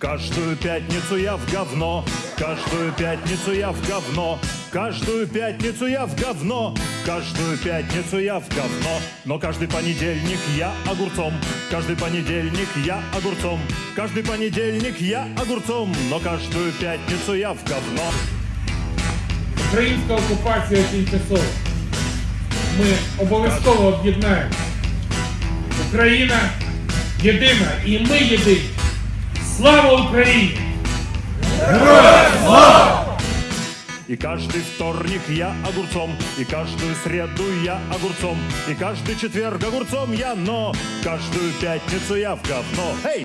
Каждую пятницу я в говно, каждую пятницу я в говно, каждую пятницу я в говно, каждую пятницу я в говно. Но каждый понедельник я огурцом, каждый понедельник я огурцом, каждый понедельник я огурцом, но каждую пятницу я в говно. Українська окупація тимчасова. Ми обов'язково об'єднаємо. Україна єдина і ми єдині. Слава Україні! И каждый вторник я огурцом, и каждую среду я огурцом, и каждый четверг огурцом я, но каждую пятницу я в говно. Эй!